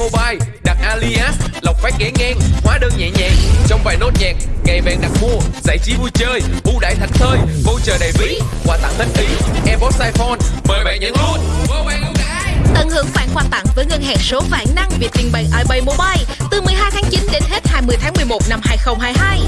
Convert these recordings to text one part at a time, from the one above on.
Mobile Đặt alias, lọc phát ghé ngang Hóa đơn nhẹ nhàng, trong vài nốt nhạc Ngày vàng đặt mua, giải trí vui chơi ưu đãi thảnh thơi, voucher đầy ví Quà tặng hết ý, Airpods iPhone Mời bạn nhận luôn. Vô bạn ưu đãi Tận hưởng khoản quà tặng với ngân hàng số vạn năng Vietinbank iPay Mobile từ 12 tháng 9 đến hết 20 tháng 11 năm 2022.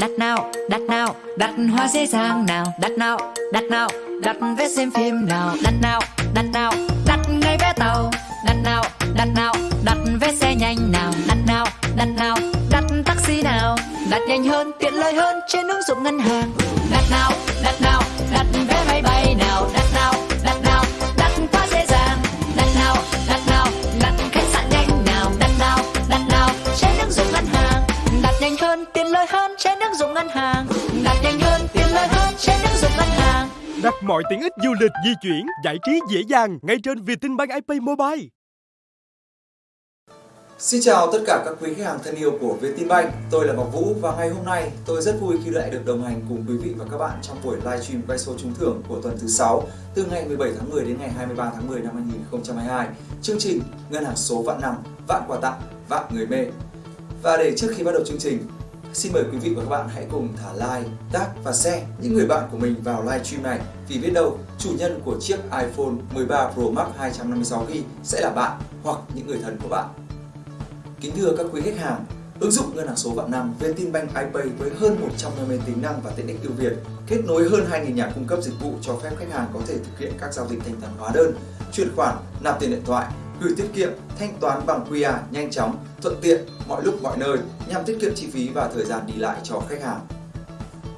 Đặt nào đặt nào đặt hoa dễ dàng nào đặt nào đặt nào đặt vé xem phim nào đặt nào đặt nào đặt ngay vé tàu đặt nào đặt nào đặt vé xe nhanh nào đặt nào đặt nào đặt taxi nào đặt nhanh hơn tiện lợi hơn trên ứng dụng ngân hàng đặt nào đặt nào dụng ngân hàng đặt nhanh hơn tiện lợi hơn trên ứng dụng ngân hàng Đặt mọi tiện ích du lịch, di chuyển, giải trí dễ dàng ngay trên Vietinbank iPay Mobile. Xin chào tất cả các quý khách hàng thân yêu của Vietinbank, tôi là Ngọc Vũ và ngày hôm nay tôi rất vui khi lại được đồng hành cùng quý vị và các bạn trong buổi livestream quay số trúng thưởng của tuần thứ 6 từ ngày 17 tháng 10 đến ngày 23 tháng 10 năm 2022. Chương trình Ngân hàng số vạn năm, vạn quà tặng, vạn người mê. Và để trước khi bắt đầu chương trình, xin mời quý vị và các bạn hãy cùng thả like, tag và share những người bạn của mình vào livestream này vì biết đâu chủ nhân của chiếc iPhone 13 Pro Max 256GB sẽ là bạn hoặc những người thân của bạn. Kính thưa các quý khách hàng, ứng dụng ngân hàng số vạn năm Vietinbank iPay với hơn 150 tính năng và tiện ích ưu việt, kết nối hơn 2.000 nhà cung cấp dịch vụ cho phép khách hàng có thể thực hiện các giao dịch thanh toán hóa đơn, chuyển khoản, nạp tiền điện thoại, gửi tiết kiệm, thanh toán bằng QR nhanh chóng, thuận tiện mọi lúc mọi nơi nhằm tiết kiệm chi phí và thời gian đi lại cho khách hàng.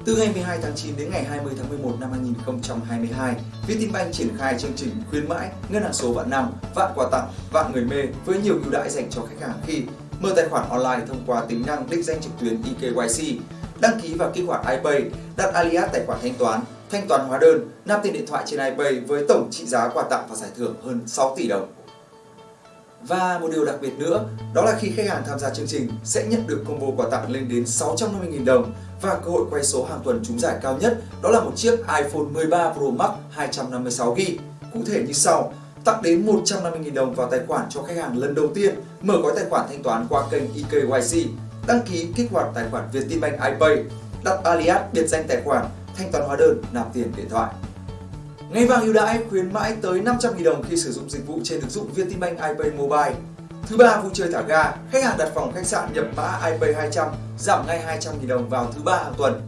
Từ ngày 12 tháng 9 đến ngày 20 tháng 11 năm 2022, Vietinbank triển khai chương trình khuyến mãi ngân hàng số vạn năm, vạn quà tặng, vạn người mê với nhiều ưu đãi dành cho khách hàng khi mở tài khoản online thông qua tính năng định danh trực tuyến eKYC, đăng ký và kích hoạt iPay, đặt alias tài khoản thanh toán, thanh toán hóa đơn, nạp tiền điện thoại trên iPay với tổng trị giá quà tặng và giải thưởng hơn 6 tỷ đồng. Và một điều đặc biệt nữa, đó là khi khách hàng tham gia chương trình sẽ nhận được combo quà tặng lên đến 650.000 đồng và cơ hội quay số hàng tuần trúng giải cao nhất đó là một chiếc iPhone 13 Pro Max 256GB. Cụ thể như sau, tặng đến 150.000 đồng vào tài khoản cho khách hàng lần đầu tiên mở gói tài khoản thanh toán qua kênh eKYC, đăng ký kích hoạt tài khoản Vietinbank iPay, đặt alias biệt danh tài khoản, thanh toán hóa đơn, nạp tiền điện thoại. Ngày vàng ưu đãi khuyến mãi tới 500.000 đồng khi sử dụng dịch vụ trên ứng dụng Vietinbank iPay Mobile. Thứ ba vui chơi thả ga, khách hàng đặt phòng khách sạn nhập mã iPay 200 giảm ngay 200.000 đồng vào thứ ba hàng tuần.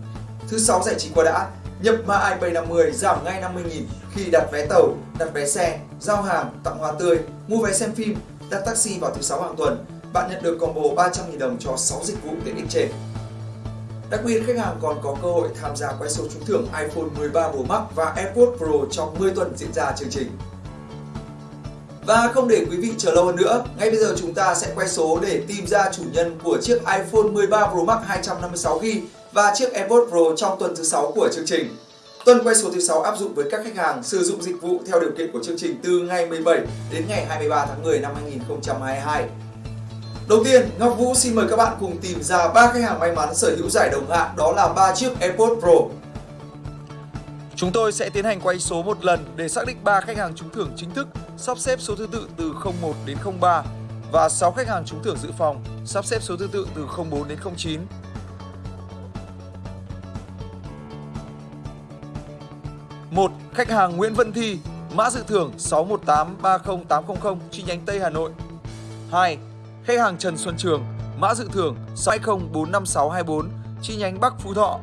Thứ sáu giải trí qua đã, nhập mã iPay 50 giảm ngay 50.000 khi đặt vé tàu, đặt vé xe, giao hàng, tặng hoa tươi, mua vé xem phim, đặt taxi vào thứ sáu hàng tuần. Bạn nhận được combo 300.000 đồng cho 6 dịch vụ tiện ích trên. Đặc biệt khách hàng còn có cơ hội tham gia quay số trúng thưởng iPhone 13 Pro Max và AirPods Pro trong 10 tuần diễn ra chương trình. Và không để quý vị chờ lâu hơn nữa, ngay bây giờ chúng ta sẽ quay số để tìm ra chủ nhân của chiếc iPhone 13 Pro Max 256GB và chiếc AirPods Pro trong tuần thứ 6 của chương trình. Tuần quay số thứ 6 áp dụng với các khách hàng sử dụng dịch vụ theo điều kiện của chương trình từ ngày 17 đến ngày 23 tháng 10 năm 2022. Đầu tiên, Ngọc Vũ xin mời các bạn cùng tìm ra ba khách hàng may mắn sở hữu giải đồng hạng đó là ba chiếc AirPods Pro. Chúng tôi sẽ tiến hành quay số một lần để xác định ba khách hàng trúng thưởng chính thức, sắp xếp số thứ tự từ 01 đến 03 và 6 khách hàng trúng thưởng dự phòng, sắp xếp số thứ tự từ 04 đến 09. một Khách hàng Nguyễn Vân Thi, mã dự thưởng 61830800 chi nhánh Tây Hà Nội. 2. Khách hàng Trần Xuân Trường, mã dự thưởng 6045624 chi nhánh Bắc Phú Thọ.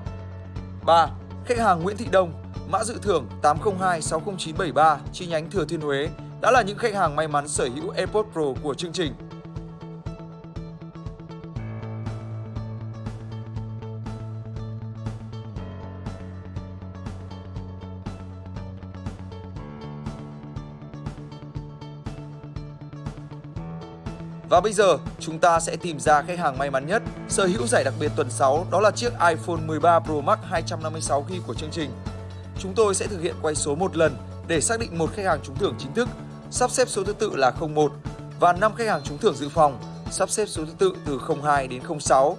3. Khách hàng Nguyễn Thị Đông, mã dự thưởng 802-60973 chi nhánh Thừa Thiên Huế đã là những khách hàng may mắn sở hữu AirPods Pro của chương trình. Và bây giờ, chúng ta sẽ tìm ra khách hàng may mắn nhất sở hữu giải đặc biệt tuần 6 đó là chiếc iPhone 13 Pro Max 256GB của chương trình. chúng tôi sẽ thực hiện quay số một lần để xác định một khách hàng trúng thưởng chính thức, sắp xếp số thứ tự là 01 và 5 khách hàng trúng thưởng dự phòng, sắp xếp số thứ tự từ 02 đến 06.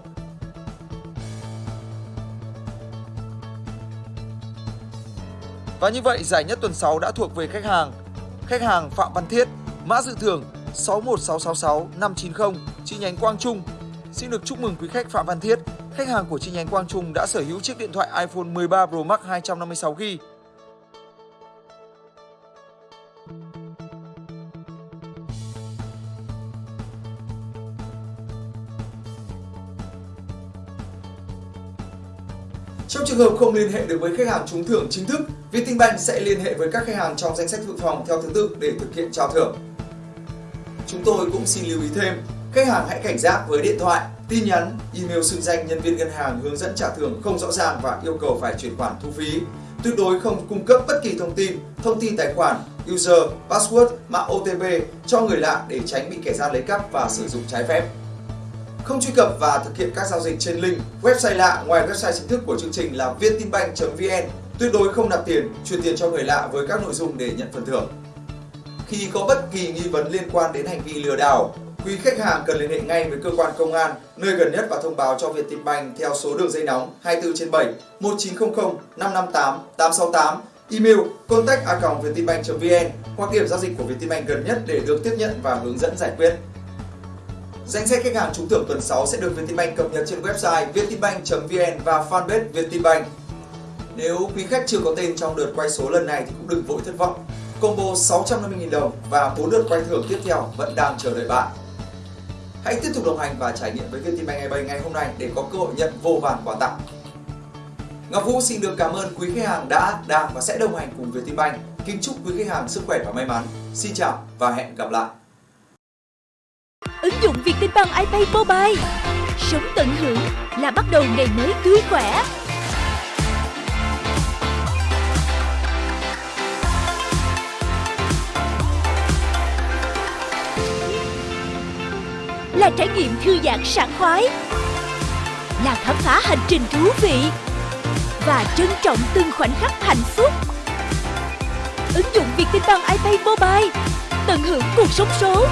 Và như vậy, giải nhất tuần 6 đã thuộc về khách hàng Khách hàng Phạm Văn Thiết, mã dự thưởng 61666590, 590, chi nhánh Quang Trung. Xin được chúc mừng quý khách Phạm Văn Thiết, khách hàng của chi nhánh Quang Trung đã sở hữu chiếc điện thoại iPhone 13 Pro Max 256GB. Trong trường hợp không liên hệ được với khách hàng trúng thưởng chính thức, Vietinbank sẽ liên hệ với các khách hàng trong danh sách dự phòng theo thứ tự để thực hiện trao thưởng. Chúng tôi cũng xin lưu ý thêm, khách hàng hãy cảnh giác với điện thoại, tin nhắn, email xưng danh nhân viên ngân hàng hướng dẫn trả thưởng không rõ ràng và yêu cầu phải chuyển khoản thu phí. Tuyệt đối không cung cấp bất kỳ thông tin, thông tin tài khoản, user, password, mã OTP cho người lạ để tránh bị kẻ gian lấy cắp và sử dụng trái phép. Không truy cập và thực hiện các giao dịch trên link, website lạ ngoài website chính thức của chương trình là vietinbank.vn. Tuyệt đối không nạp tiền, chuyển tiền cho người lạ với các nội dung để nhận phần thưởng. Khi có bất kỳ nghi vấn liên quan đến hành vi lừa đảo, quý khách hàng cần liên hệ ngay với cơ quan công an nơi gần nhất và thông báo cho Vietinbank theo số đường dây nóng 24 trên 7 1900 558 868 email contact vietinbank.vn hoặc điểm giao dịch của Vietinbank gần nhất để được tiếp nhận và hướng dẫn giải quyết. Danh sách khách hàng trúng thưởng tuần 6 sẽ được Vietinbank cập nhật trên website vietinbank.vn và fanpage Vietinbank. Nếu quý khách chưa có tên trong đợt quay số lần này thì cũng đừng vội thất vọng. Combo 650.000 đồng và 4 đợt quay thưởng tiếp theo vẫn đang chờ đợi bạn. Hãy tiếp tục đồng hành và trải nghiệm với Vietinbank eBay ngày hôm nay để có cơ hội nhận vô vàn quà tặng. Ngọc Vũ xin được cảm ơn quý khách hàng đã, đang và sẽ đồng hành cùng Vietinbank. Kính chúc quý khách hàng sức khỏe và may mắn. Xin chào và hẹn gặp lại. Ứng dụng Vietinbank iPay Mobile Sống tận hưởng là bắt đầu ngày mới tươi khỏe Là trải nghiệm thư giãn sảng khoái, Là khám phá hành trình thú vị Và trân trọng từng khoảnh khắc hạnh phúc. Ứng dụng Vietinbank iPay Mobile Tận hưởng cuộc sống số.